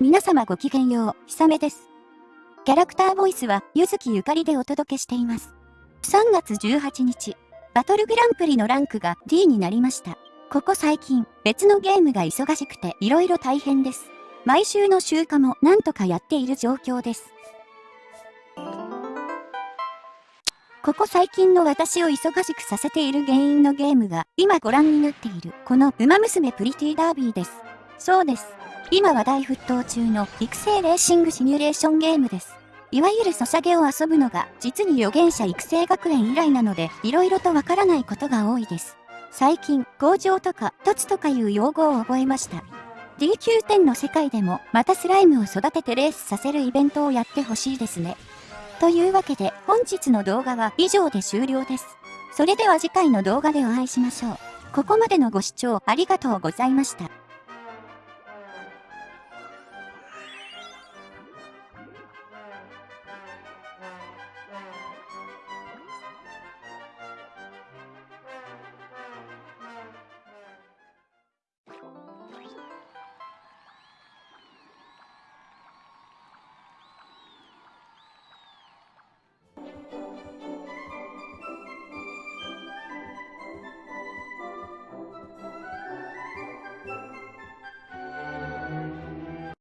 皆様ごきげんよう、ひさめです。キャラクターボイスは、ゆずきゆかりでお届けしています。3月18日、バトルグランプリのランクが D になりました。ここ最近、別のゲームが忙しくて色々大変です。毎週の集荷もなんとかやっている状況です。ここ最近の私を忙しくさせている原因のゲームが今ご覧になっているこのウマ娘プリティダービーです。そうです。今話題沸騰中の育成レーシングシミュレーションゲームです。いわゆるソシャゲを遊ぶのが実に予言者育成学園以来なので色々とわからないことが多いです。最近、工場とか凸とかいう用語を覚えました。DQ10 の世界でもまたスライムを育ててレースさせるイベントをやってほしいですね。というわけで本日の動画は以上で終了です。それでは次回の動画でお会いしましょう。ここまでのご視聴ありがとうございました。